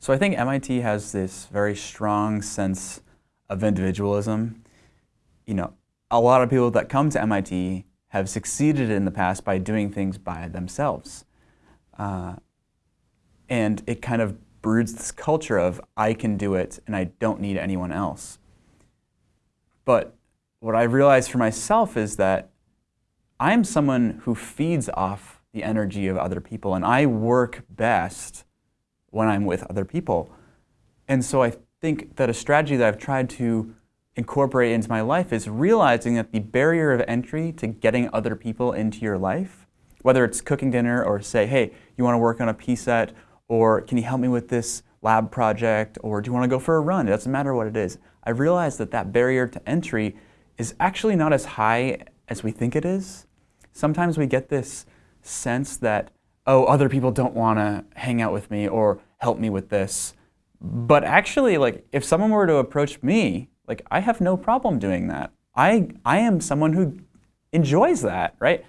So I think MIT has this very strong sense of individualism. You know, a lot of people that come to MIT have succeeded in the past by doing things by themselves. Uh, and it kind of broods this culture of I can do it and I don't need anyone else. But what I realized for myself is that I'm someone who feeds off the energy of other people and I work best when I'm with other people. And so I think that a strategy that I've tried to incorporate into my life is realizing that the barrier of entry to getting other people into your life, whether it's cooking dinner or say, hey, you want to work on a PSET, or can you help me with this lab project, or do you want to go for a run? It doesn't matter what it is. I realized that that barrier to entry is actually not as high as we think it is. Sometimes we get this sense that oh, other people don't want to hang out with me or help me with this. But actually, like, if someone were to approach me, like, I have no problem doing that. I, I am someone who enjoys that, right?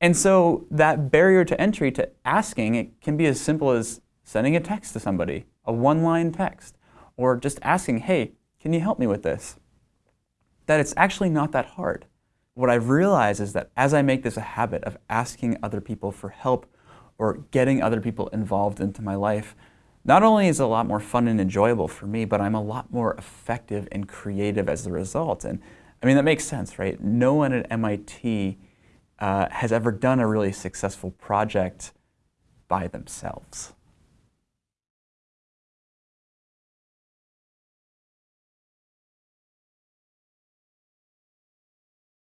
And so that barrier to entry to asking, it can be as simple as sending a text to somebody, a one-line text, or just asking, hey, can you help me with this? That it's actually not that hard what I've realized is that as I make this a habit of asking other people for help or getting other people involved into my life, not only is it a lot more fun and enjoyable for me, but I'm a lot more effective and creative as a result. And I mean, that makes sense, right? No one at MIT uh, has ever done a really successful project by themselves.